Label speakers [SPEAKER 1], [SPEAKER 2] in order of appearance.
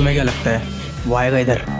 [SPEAKER 1] तुम्हें क्या लगता है? वो आएगा इधर।